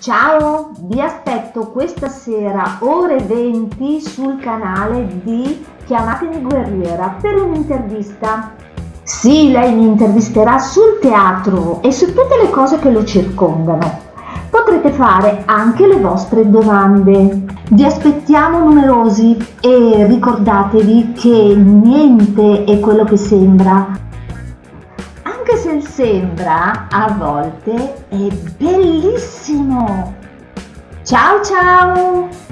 Ciao, vi aspetto questa sera ore 20 sul canale di Chiamatemi Guerriera per un'intervista. Sì, lei mi intervisterà sul teatro e su tutte le cose che lo circondano. Potrete fare anche le vostre domande. Vi aspettiamo numerosi e ricordatevi che niente è quello che sembra. Anche se sembra, a volte è bellissimo. Ciao ciao!